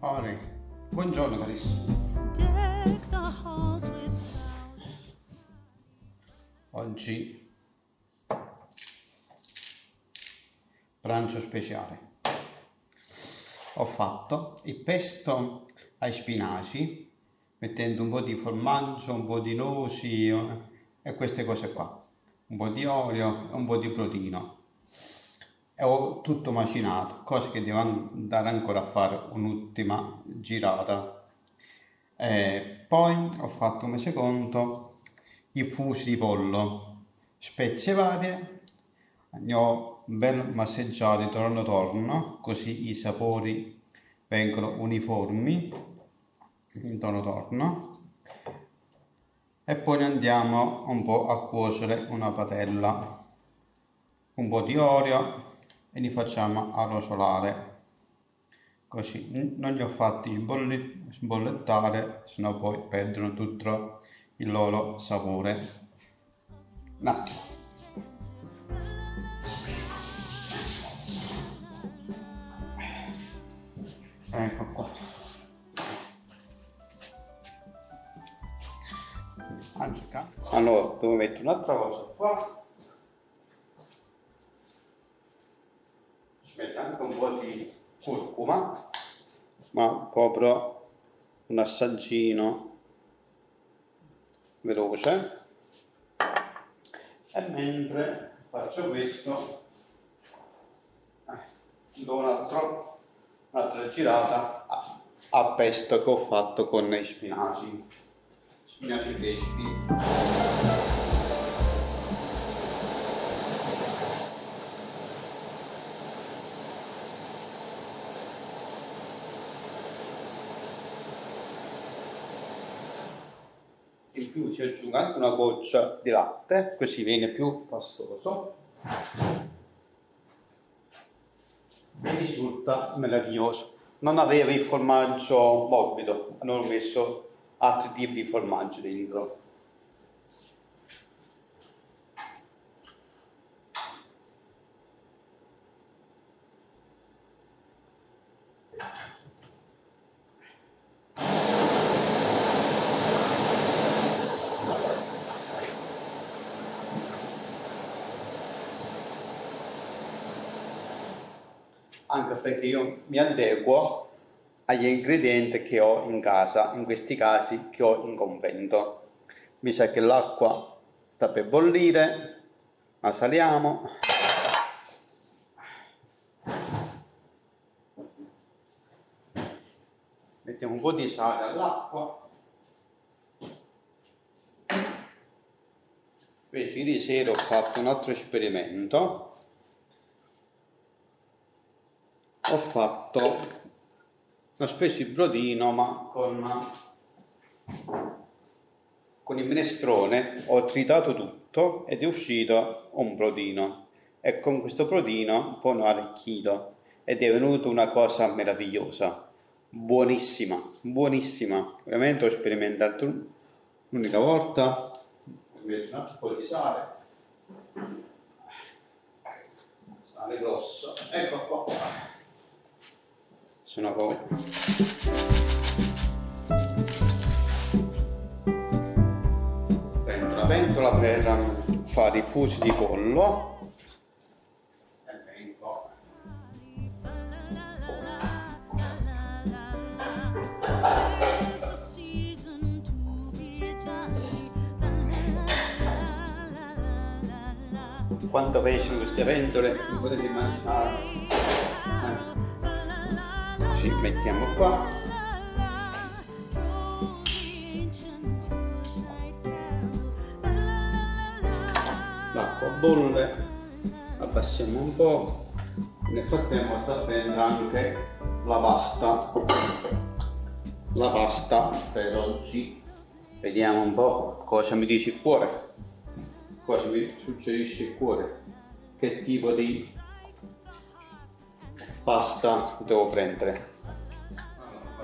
Ore, buongiorno carissimi. Oggi pranzo speciale. Ho fatto il pesto ai spinaci mettendo un po' di formaggio, un po' di noci e queste cose qua, un po' di olio e un po' di protino. E ho tutto macinato, cose che devo andare ancora a fare un'ultima girata. E poi ho fatto come secondo i fusi di pollo, spezie varie, ne ho ben masseggiati torno torno, così i sapori vengono uniformi intorno torno e poi andiamo un po' a cuocere una padella un po' di olio e li facciamo arrosolare così non li ho fatti sbollettare sennò poi perdono tutto il loro sapore. Un attimo. Ecco qua allora devo mettere un'altra cosa qua. Ci metto anche un po' di curcuma ma proprio un assaggino veloce. E mentre faccio questo eh, do un'altra girata a, a pesto che ho fatto con i spinaci spinaci freschi in più ci aggiungo anche una goccia di latte così viene più pastoso e risulta meraviglioso. Non aveva il formaggio morbido hanno messo di formaggi dentro. Anche perché io mi adeguo agli ingredienti che ho in casa, in questi casi che ho in convento. Mi sa che l'acqua sta per bollire, la saliamo. Mettiamo un po' di sale all'acqua. Invece ieri sera ho fatto un altro esperimento. Ho fatto ho speso il brodino ma con, con il minestrone ho tritato tutto ed è uscito un brodino. E con questo brodino poi l'ho arricchito ed è venuta una cosa meravigliosa. Buonissima buonissima. Veramente ho sperimentato l'unica volta. Un po' di sale. Sale grosso. Ecco qua sono poi. Prendo la pentola per fare i fusi di pollo. E vengo quanto pesano queste pentole potete immaginare ci mettiamo qua. L'acqua bolle abbassiamo un po' nel frattempo sta prendendo anche la pasta. La pasta per oggi. Vediamo un po' cosa mi dice il cuore. Cosa mi suggerisce il cuore. Che tipo di pasta devo prendere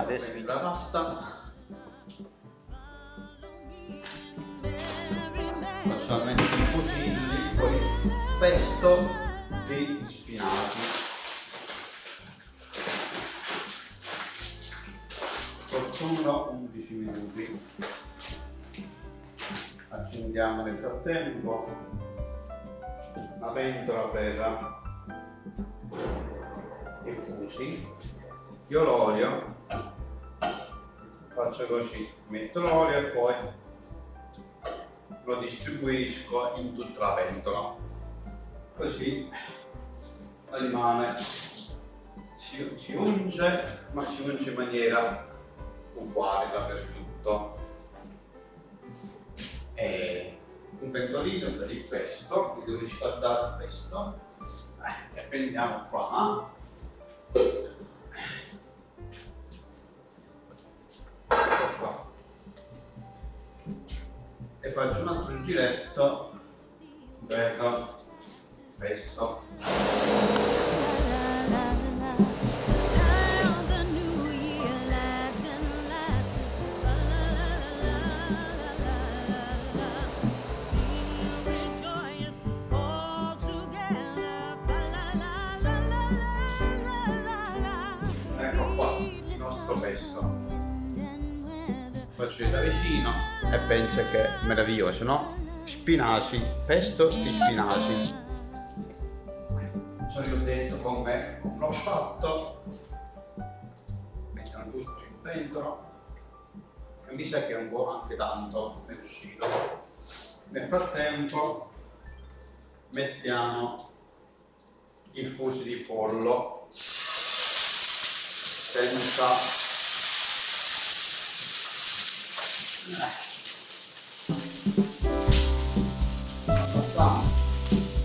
adesso la pasta faccio almeno i fusilli poi pesto di spinaci. Cottura 11 minuti. Accendiamo nel frattempo. La pentola per i fusi io l'olio faccio così metto l'olio e poi lo distribuisco in tutta la pentola così rimane. Si, si unge ma si unge in maniera uguale dappertutto. E un pentolino per il pesto che devo riscaldare il pesto. Eh, e prendiamo qua faccio un altro giretto. Per pesto faccio da vicino e pensa che è meraviglioso, no? Spinaci, pesto di spinaci. Ci ho detto come l'ho fatto. Mettiamo tutto in pentola. E mi sa che è un po' anche tanto è uscito. Nel frattempo mettiamo il fusi di pollo senza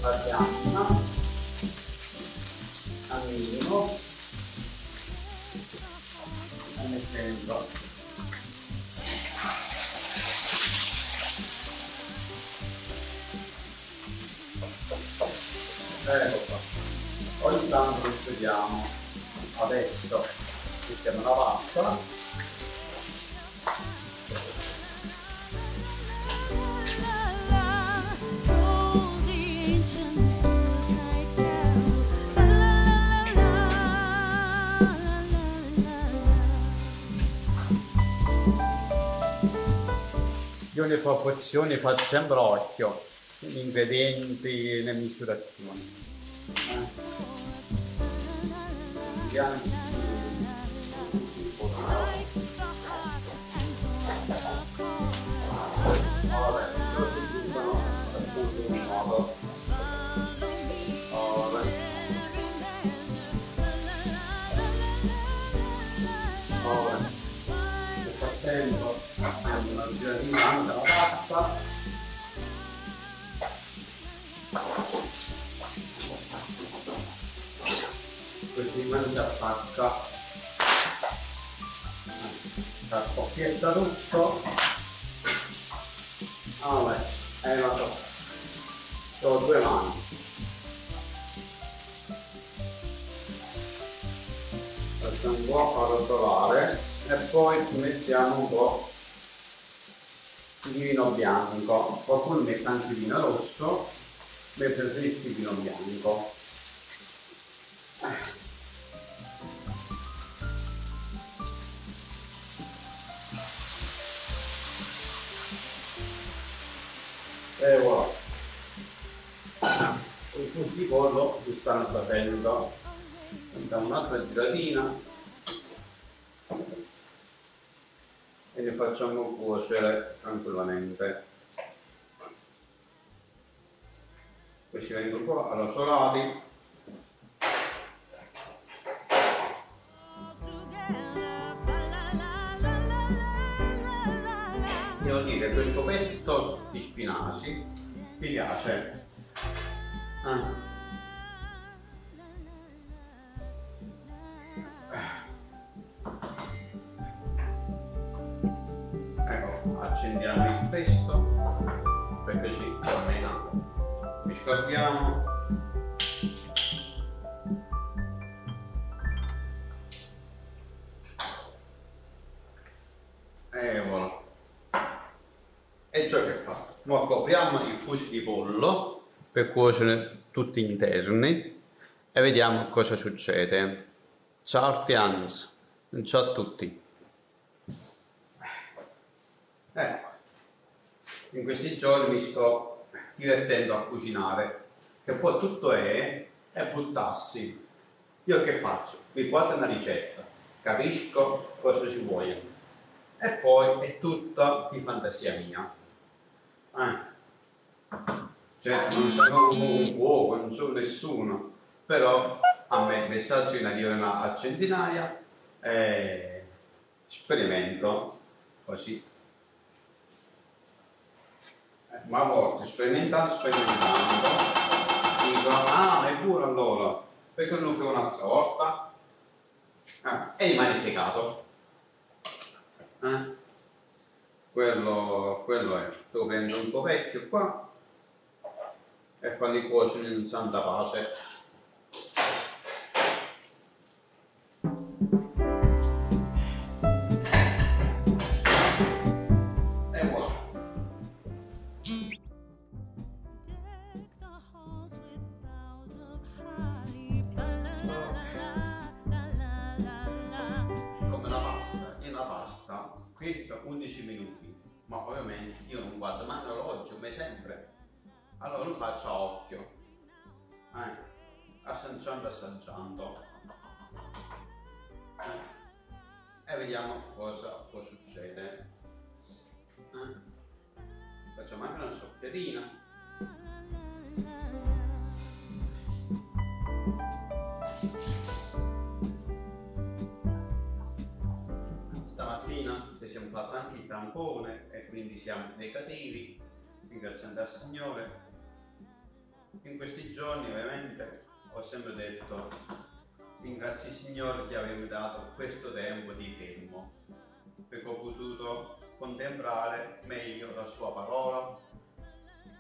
Abbiamo al minimo e mettendo ecco qua. Ogni tanto studiamo. Adesso mettiamo la pasta Io le proporzioni faccio sempre occhio, gli ingredienti, le misurazioni. Eh? Scoppietta tutto ah beh eh la so ho due mani. Facciamo un po' arrotolare e poi mettiamo un po' di vino bianco, qualcuno mette anche vino rosso, ma preferisco il vino bianco. Pollo si stanno facendo. Facciamo un'altra giratina. e li facciamo cuocere tranquillamente. Questi vengono qua arrosolati. Devo dire, questo pesto di spinaci mi piace. Ah. Accendiamo il pesto per così almeno miscaldiamo e voilà e ciò che è fatto ora copriamo i fusi di pollo per cuocere tutti interni e vediamo cosa succede. Ciao Artians, ciao a tutti. Ecco, in questi giorni mi sto divertendo a cucinare, che poi tutto è, è buttarsi. Io che faccio? Mi guardo una ricetta, capisco cosa ci vuole e poi è tutta di fantasia mia. Eh. Cioè, non sono un cuoco, non sono nessuno, però a me messaggi ne arrivano a centinaia e sperimento così ma a volte sperimentando, sperimentando, dico, ah, è buono allora, perché non lo fai un'altra volta? Ah, è dimanificato. Eh? Quello, quello è. Tu prendi un po' vecchio qua e falli cuocere in santa pace. Ma ovviamente io non guardo mai l'orologio come sempre, allora lo faccio a occhio, eh, assaggiando assaggiando, eh, e vediamo cosa può succedere. Eh. Facciamo anche una sofferina. che tampone e quindi siamo negativi, ringraziando al Signore. In questi giorni ovviamente ho sempre detto ringrazio il Signore che aveva dato questo tempo di fermo, perché ho potuto contemplare meglio la sua parola,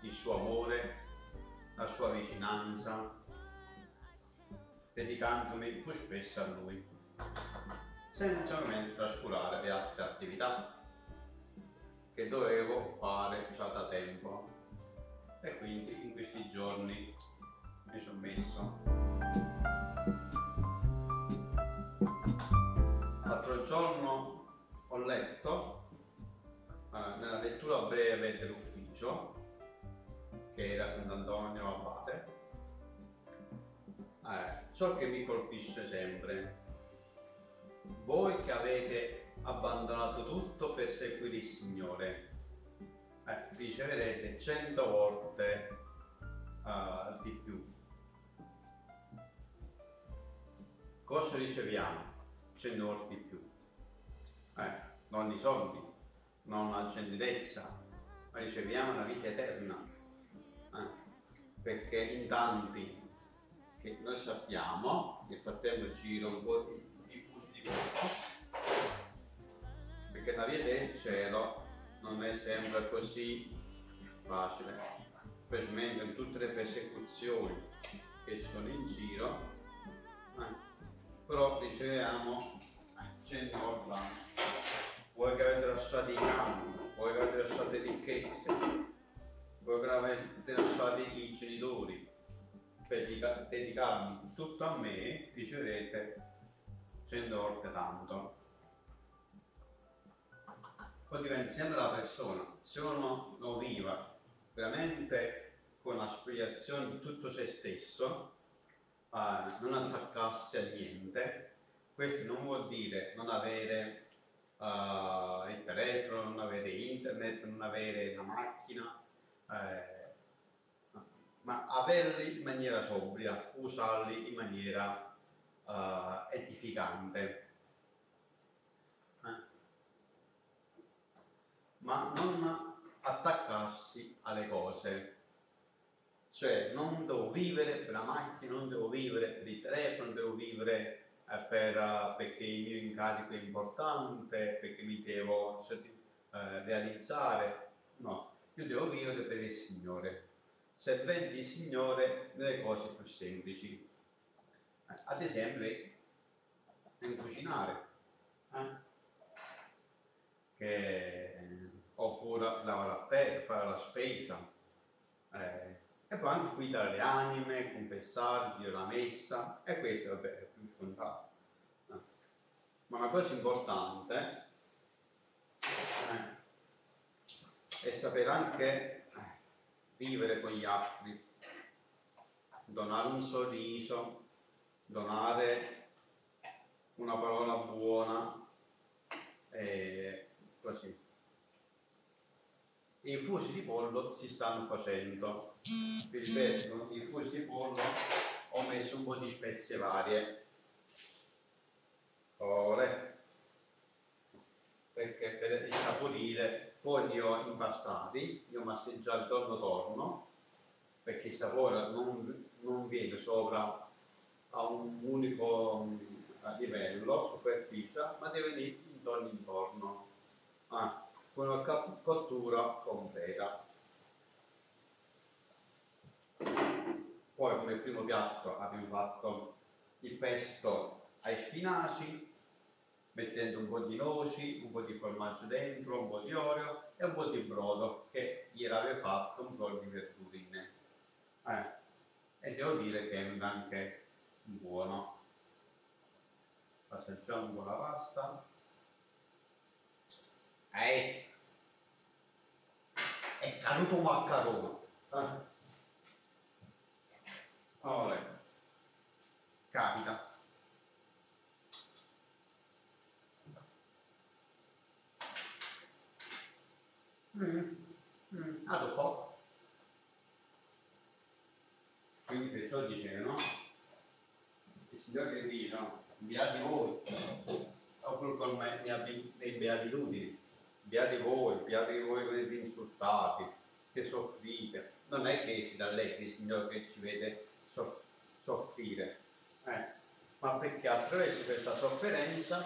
il suo amore, la sua vicinanza, dedicandomi più spesso a Lui senza ovviamente trascurare le altre attività che dovevo fare già da tempo. E quindi in questi giorni mi sono messo. L'altro giorno ho letto eh, nella lettura breve dell'ufficio che era Sant'Antonio Abate eh, ciò che mi colpisce sempre. Voi che avete abbandonato tutto per seguire il Signore, eh, riceverete cento volte uh, di più. Cosa riceviamo? Cento volte di più. Eh, non i soldi, non la gentilezza, ma riceviamo la vita eterna. Eh, perché in tanti che noi sappiamo, nel frattempo giro un po' di perché la via del cielo non è sempre così facile, specialmente in tutte le persecuzioni che sono in giro, eh, però riceviamo 100 volte Vuoi che avete lasciato i campi, vuoi che avete lasciato le ricchezze, vuoi che avete lasciato i genitori? Per dedicarmi tutto a me, riceverete 100 volte tanto. Poi diventa sempre la persona, se uno lo viva veramente con l'aspirazione di tutto se stesso, eh, non attaccarsi a niente, questo non vuol dire non avere uh, il telefono, non avere internet, non avere una macchina, eh, ma averli in maniera sobria, usarli in maniera uh, edificante. Ma non attaccarsi alle cose. Cioè, non devo vivere per la macchina, non devo vivere per il telefono, non devo vivere eh, per, uh, perché il mio incarico è importante, perché mi devo uh, realizzare. No, io devo vivere per il Signore, servendo il Signore nelle cose più semplici ad esempio nel cucinare eh? che, oppure lavare a terra, fare la spesa eh, E poi anche qui tra le anime, confessare, Dio la messa, e questo vabbè, è più scontato. Eh. Ma una cosa importante eh, è sapere anche eh, vivere con gli altri, donare un sorriso, donare una parola buona, e così. I fusi di pollo si stanno facendo. Vi ripeto, i fusi di pollo ho messo un po' di spezie varie. Ore. Perché per insaporire, poi li ho impastati, li ho masseggiati torno torno, perché il sapore non, non viene sopra a un unico livello, superficie, ma deve venire intorno intorno. Ah con una cottura completa. Poi come primo piatto abbiamo fatto il pesto ai spinaci, mettendo un po' di noci, un po' di formaggio dentro, un po' di olio e un po' di brodo che ieri avevo fatto un po' di verdurine. Eh, e devo dire che è anche buono. Assaggiamo un po' la pasta. Eh, è caduto un maccarone. Eh. Allora, capita. Mm. Mm. Ah, dopo. Quindi perciò dice, no? Il Signore che dice, no? Inviati voi, oppure con me mi ha dei beatitudini beati voi, beati voi che siete insultati, si rallegri il Signore che ci vede soffrire, eh, ma perché attraverso questa sofferenza,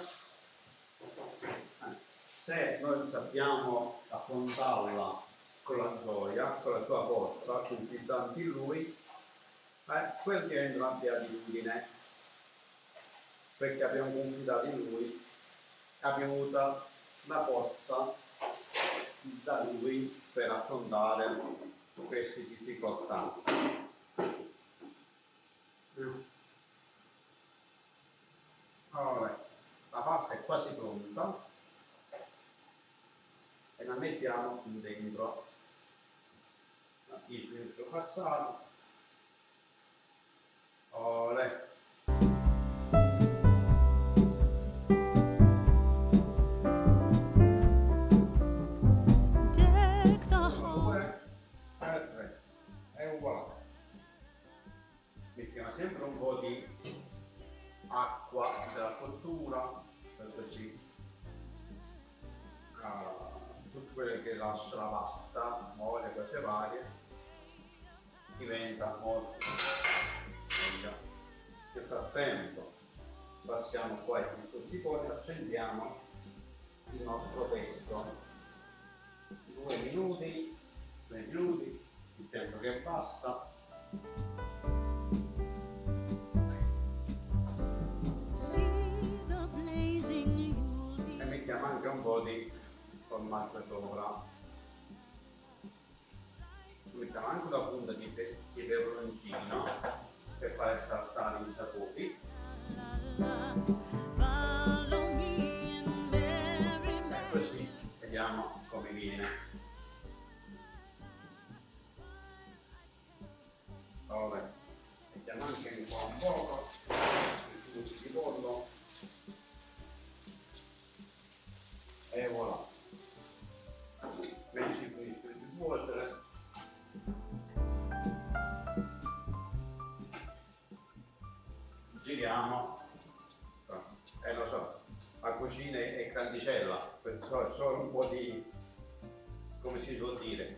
eh, se noi sappiamo affrontarla con la gioia, con la sua forza, confidando in Lui, eh, quel diventa una beatitudine, perché abbiamo confidato in Lui, abbiamo avuto la forza da lui per affrontare queste difficoltà. Allora, la pasta è quasi pronta e la mettiamo dentro il filtro passato. Lascia la pasta, muove cose varie, diventa molto meglio. Nel frattempo passiamo qua in tutti i poi accendiamo il nostro pesto. Due minuti, due minuti, il tempo che basta. E mettiamo anche un po' di formaggio sopra mettiamo anche una punta di, di peperoncino per fare saltare i sapori. E così vediamo come viene. Ora mettiamo anche un po' un poco è solo un po' di come si suol dire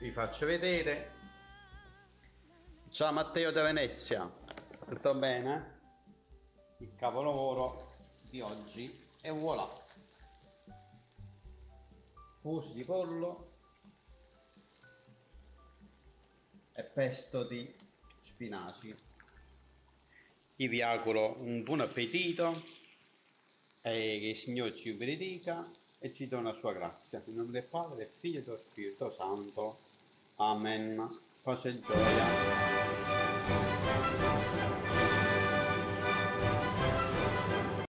vi faccio vedere ciao Matteo da Venezia tutto bene? il capolavoro di oggi e voilà fusi di pollo e pesto di spinaci io vi auguro un buon appetito e che il Signore ci benedica e ci dona la sua grazia. In nome del Padre, del Figlio e dello Spirito Santo. Amen. Pace e gioia.